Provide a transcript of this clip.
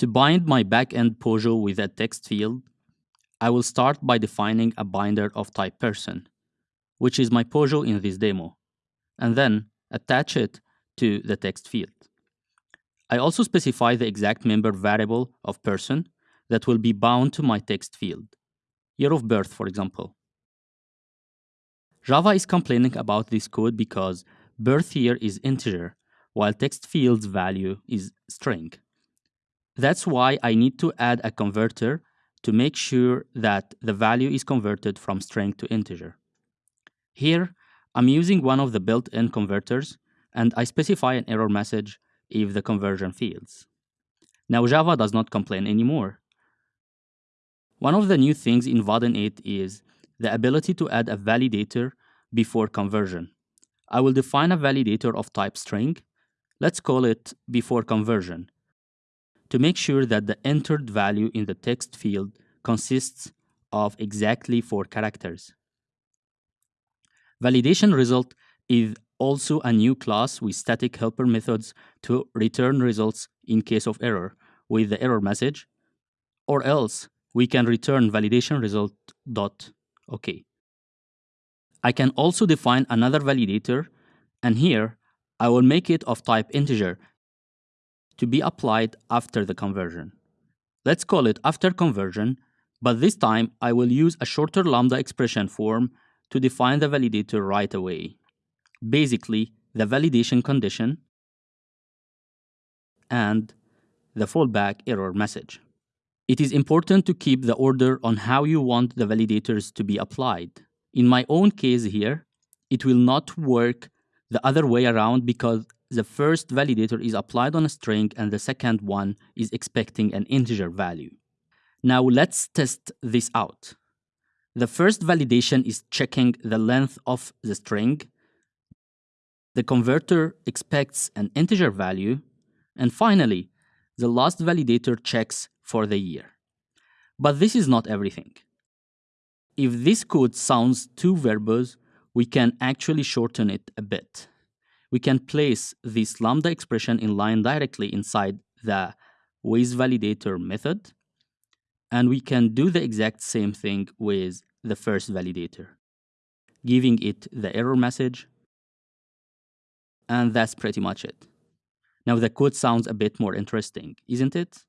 To bind my backend Pojo with a text field, I will start by defining a binder of type person, which is my Pojo in this demo, and then attach it to the text field. I also specify the exact member variable of person that will be bound to my text field, year of birth, for example. Java is complaining about this code because birth year is integer, while text field's value is string. That's why I need to add a converter to make sure that the value is converted from string to integer. Here, I'm using one of the built-in converters, and I specify an error message if the conversion fails. Now Java does not complain anymore. One of the new things in Vaadin 8 is the ability to add a validator before conversion. I will define a validator of type string. Let's call it before conversion to make sure that the entered value in the text field consists of exactly four characters. Validation result is also a new class with static helper methods to return results in case of error with the error message, or else we can return validation result dot okay. I can also define another validator, and here I will make it of type integer to be applied after the conversion. Let's call it after conversion, but this time I will use a shorter lambda expression form to define the validator right away basically the validation condition and the fallback error message. It is important to keep the order on how you want the validators to be applied. In my own case here, it will not work the other way around because the first validator is applied on a string and the second one is expecting an integer value. Now let's test this out. The first validation is checking the length of the string the converter expects an integer value, and finally, the last validator checks for the year. But this is not everything. If this code sounds too verbose, we can actually shorten it a bit. We can place this lambda expression in line directly inside the withValidator method, and we can do the exact same thing with the first validator, giving it the error message and that's pretty much it. Now the code sounds a bit more interesting, isn't it?